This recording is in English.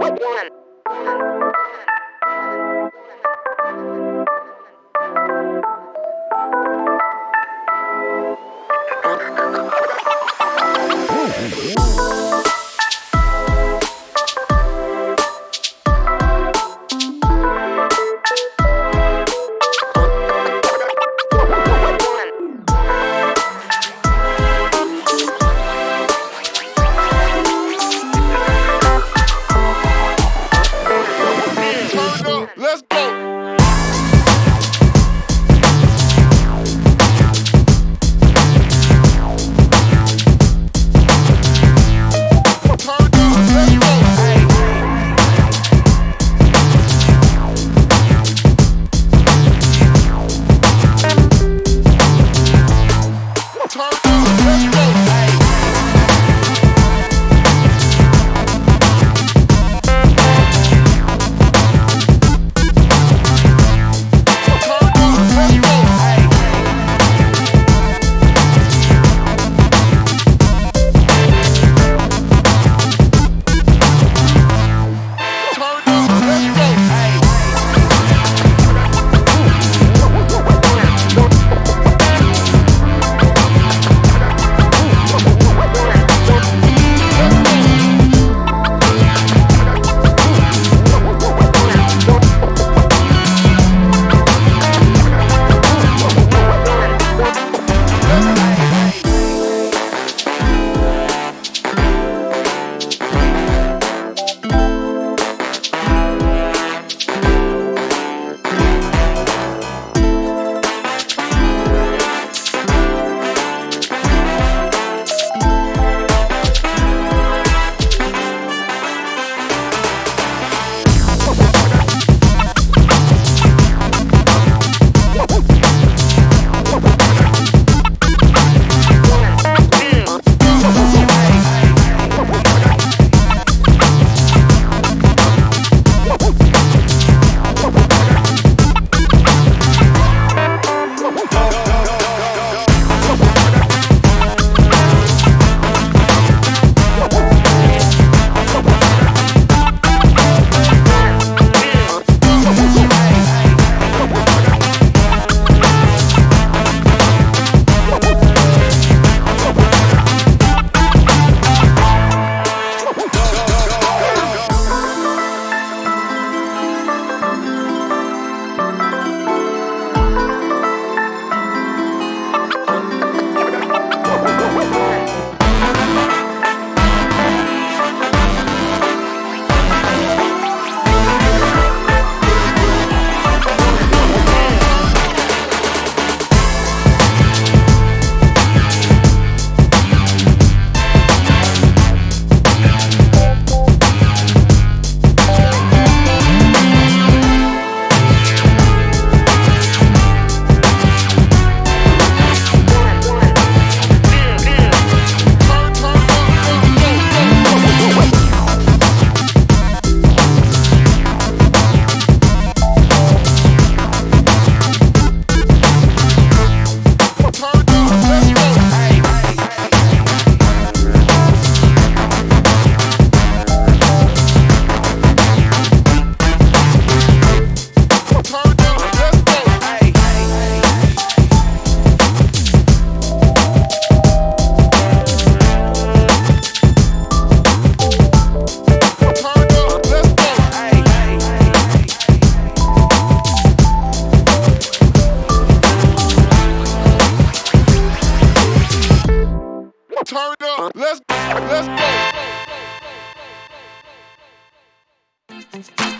Turn up. Let's go, let's go.